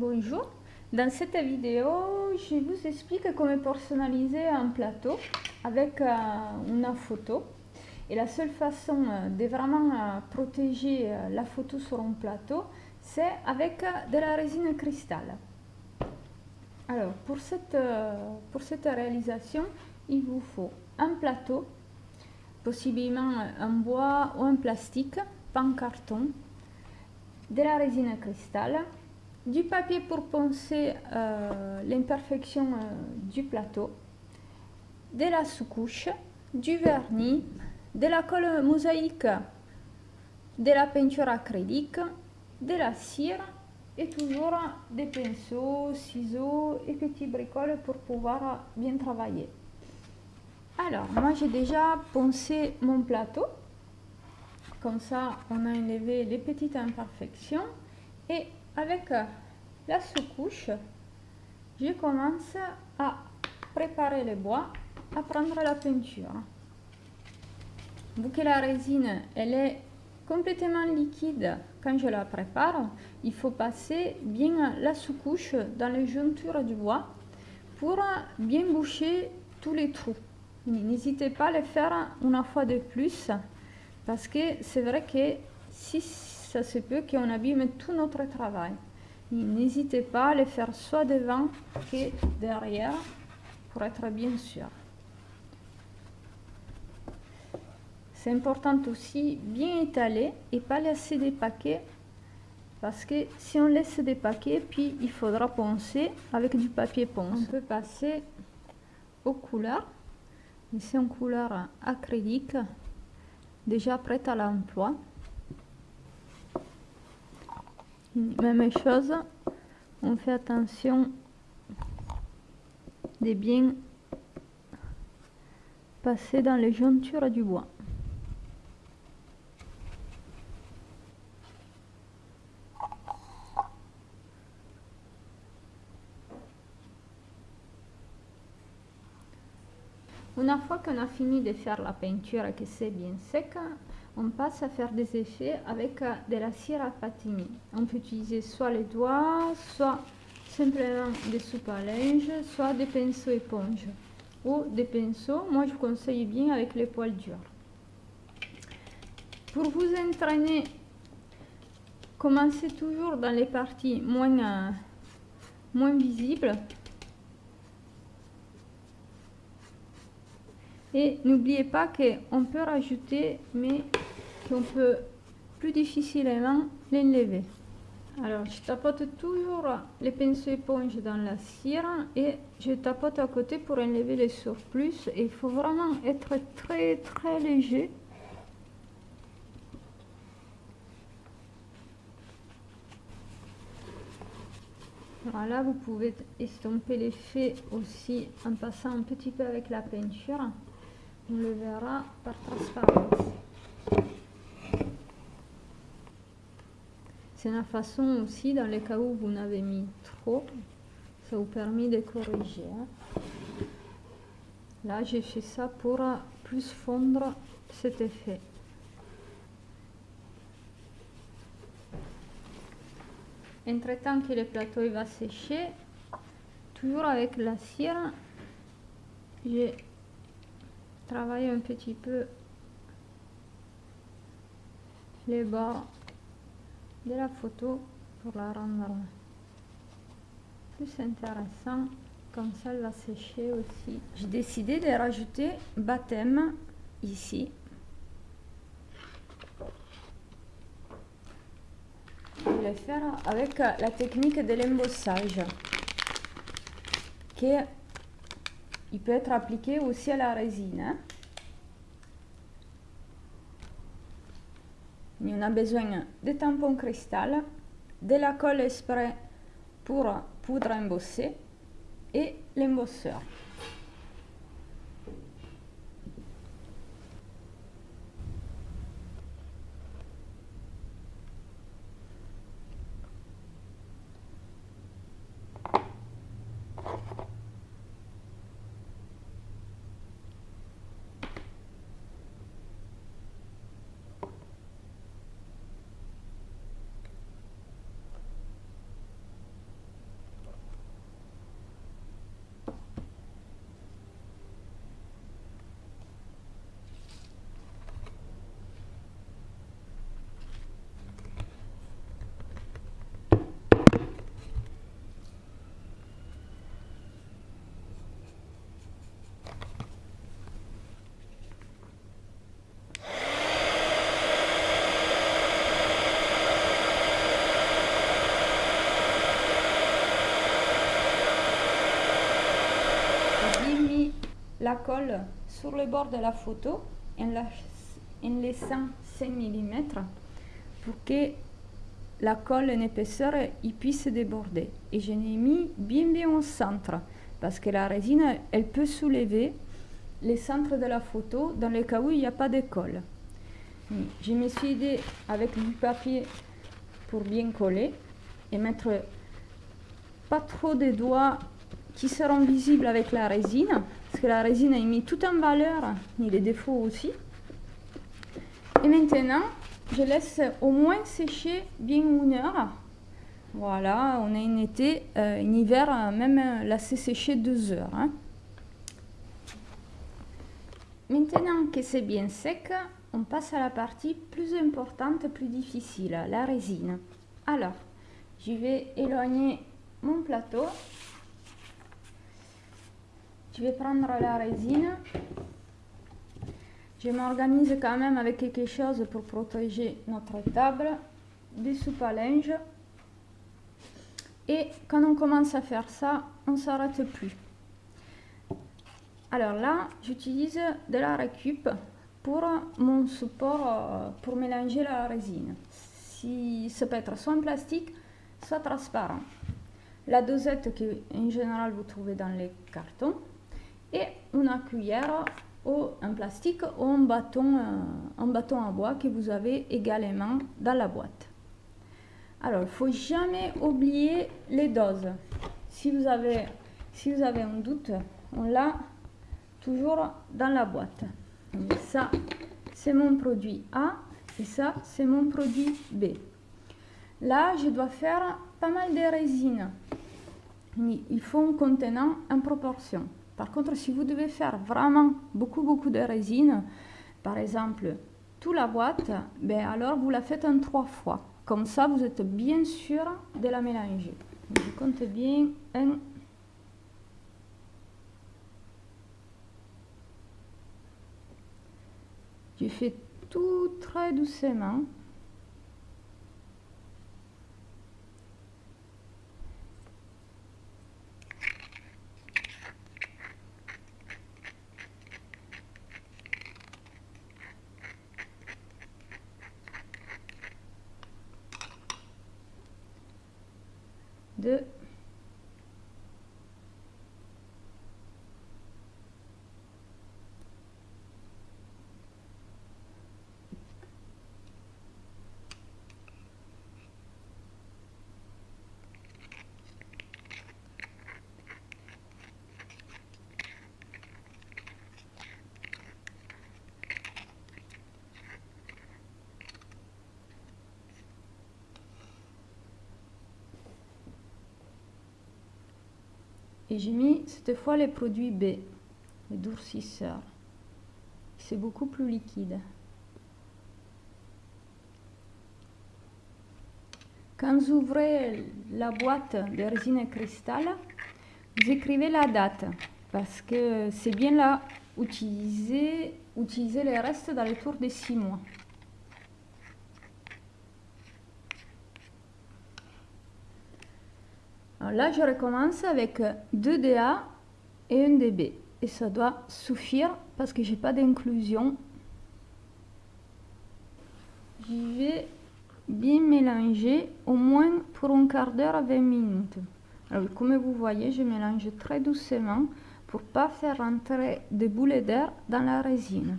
Bonjour, dans cette vidéo, je vous explique comment personnaliser un plateau avec euh, une photo. Et la seule façon euh, de vraiment euh, protéger la photo sur un plateau, c'est avec de la résine cristal. Alors, pour cette, pour cette réalisation, il vous faut un plateau, possiblement en bois ou en plastique, pas en carton, de la résine cristal, du papier pour poncer euh, l'imperfection euh, du plateau, de la sous-couche, du vernis, de la colle mosaïque, de la peinture acrylique, de la cire et toujours des pinceaux, ciseaux et petits bricoles pour pouvoir bien travailler. Alors, moi j'ai déjà poncé mon plateau. Comme ça, on a enlevé les petites imperfections et avec la sous-couche, je commence à préparer le bois, à prendre la peinture. Vu que la résine, elle est complètement liquide quand je la prépare, il faut passer bien la sous-couche dans les jointures du bois pour bien boucher tous les trous. N'hésitez pas à le faire une fois de plus parce que c'est vrai que si ça se peut qu'on abîme tout notre travail. N'hésitez pas à le faire soit devant que derrière pour être bien sûr. C'est important aussi bien étaler et pas laisser des paquets parce que si on laisse des paquets, puis il faudra poncer avec du papier ponce. On peut passer aux couleurs. Ici en couleur acrylique, déjà prête à l'emploi. Même chose, on fait attention de bien passer dans les jointures du bois. Une fois qu'on a fini de faire la peinture et que c'est bien sec, on passe à faire des effets avec euh, de la cire à patiner. On peut utiliser soit les doigts, soit simplement des soupes à linge, soit des pinceaux éponges ou des pinceaux. Moi, je conseille bien avec les poils durs. Pour vous entraîner, commencez toujours dans les parties moins, euh, moins visibles. Et n'oubliez pas qu'on peut rajouter, mais qu'on peut plus difficilement l'enlever. Alors, je tapote toujours les pinceaux éponges dans la cire et je tapote à côté pour enlever les surplus. Il faut vraiment être très très léger. Voilà, vous pouvez estomper l'effet aussi en passant un petit peu avec la peinture. On le verra par transparence. C'est une façon aussi, dans les cas où vous n'avez mis trop, ça vous permet de corriger. Hein. Là, j'ai fait ça pour plus fondre cet effet. Entre temps que le plateau va sécher, toujours avec la cire, j'ai travaillé un petit peu les bords de la photo pour la rendre plus intéressant. Comme ça elle va sécher aussi. J'ai décidé de rajouter baptême ici. Je vais le faire avec la technique de l'embossage qui il peut être appliqué aussi à la résine hein. on a besoin de tampons cristal, de la colle spray pour poudre embossée et l'embosseur. La colle sur le bord de la photo en, en laissant 5 mm pour que la colle en épaisseur il puisse déborder. Et je l'ai mis bien bien au centre parce que la résine elle peut soulever les centres de la photo dans le cas où il n'y a pas de colle. Je me suis aidé avec du papier pour bien coller et mettre pas trop de doigts qui seront visibles avec la résine, la résine a mis tout en valeur, ni les défauts aussi. Et maintenant, je laisse au moins sécher bien une heure. Voilà, on a un été, euh, un hiver, même laisser sécher deux heures. Hein. Maintenant que c'est bien sec, on passe à la partie plus importante, plus difficile, la résine. Alors, je vais éloigner mon plateau. Je vais prendre la résine. Je m'organise quand même avec quelque chose pour protéger notre table, des soupes à linge. Et quand on commence à faire ça, on ne s'arrête plus. Alors là, j'utilise de la récup pour mon support euh, pour mélanger la résine. Si, ça peut être soit en plastique, soit transparent. La dosette que en général vous trouvez dans les cartons et une cuillère ou en plastique ou un bâton, euh, un bâton à bois que vous avez également dans la boîte. Alors, il ne faut jamais oublier les doses. Si vous avez, si vous avez un doute, on l'a toujours dans la boîte. ça, c'est mon produit A et ça, c'est mon produit B. Là, je dois faire pas mal de résine. Il faut un contenant en proportion. Par contre, si vous devez faire vraiment beaucoup, beaucoup de résine, par exemple, toute la boîte, ben alors vous la faites en trois fois. Comme ça, vous êtes bien sûr de la mélanger. Je compte bien un Je fais tout très doucement. de Et j'ai mis cette fois les produits B, les durcisseurs. C'est beaucoup plus liquide. Quand vous ouvrez la boîte de résine cristal, vous écrivez la date parce que c'est bien là utiliser, utiliser les restes dans le tour de 6 mois. Là, je recommence avec 2 DA et 1 DB. Et ça doit suffire parce que j'ai pas d'inclusion. Je vais bien mélanger au moins pour un quart d'heure à 20 minutes. Alors, comme vous voyez, je mélange très doucement pour pas faire rentrer des boules d'air dans la résine.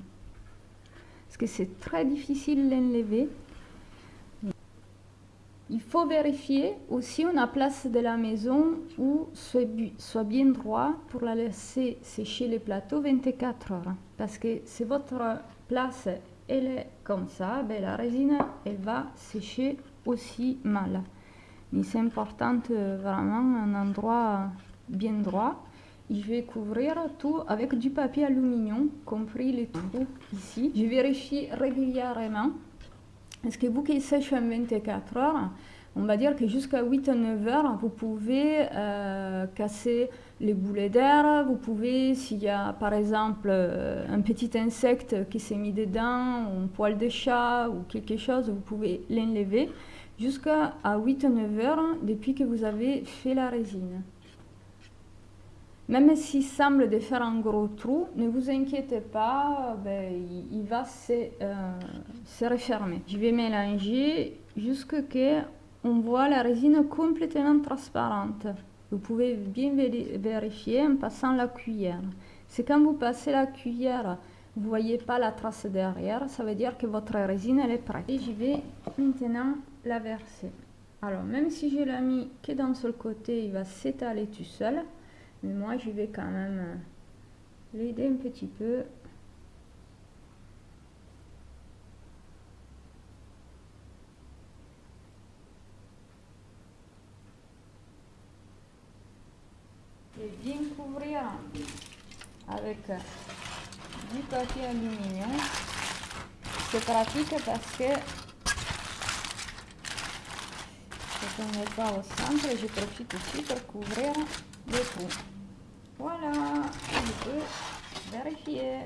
Parce que c'est très difficile d'enlever. Il faut vérifier aussi une place de la maison où soit bien droit pour la laisser sécher le plateau 24 heures. Parce que si votre place elle est comme ça, ben la résine elle va sécher aussi mal. Mais c'est important euh, vraiment un endroit bien droit. Je vais couvrir tout avec du papier aluminium, compris les trous ici. Je vérifie régulièrement est-ce que vous qui sèche en 24 heures, on va dire que jusqu'à 8 à 9 heures, vous pouvez euh, casser les boulets d'air, vous pouvez, s'il y a par exemple euh, un petit insecte qui s'est mis dedans, un poil de chat ou quelque chose, vous pouvez l'enlever jusqu'à 8 à 9 heures depuis que vous avez fait la résine. Même s'il semble de faire un gros trou, ne vous inquiétez pas, ben, il, va se, euh, se, refermer. Je vais mélanger jusqu'à ce qu'on voit la résine complètement transparente. Vous pouvez bien vérifier en passant la cuillère. C'est quand vous passez la cuillère, vous voyez pas la trace derrière, ça veut dire que votre résine elle est prête. Et je vais maintenant la verser. Alors même si je l'ai mis que d'un seul côté, il va s'étaler tout seul. Mais moi, je vais quand même euh, l'aider un petit peu. Et bien couvrir avec euh, du papier aluminium. C'est pratique parce que quand on n'est pas au centre, je profite aussi pour couvrir Voilà, je peux vérifier.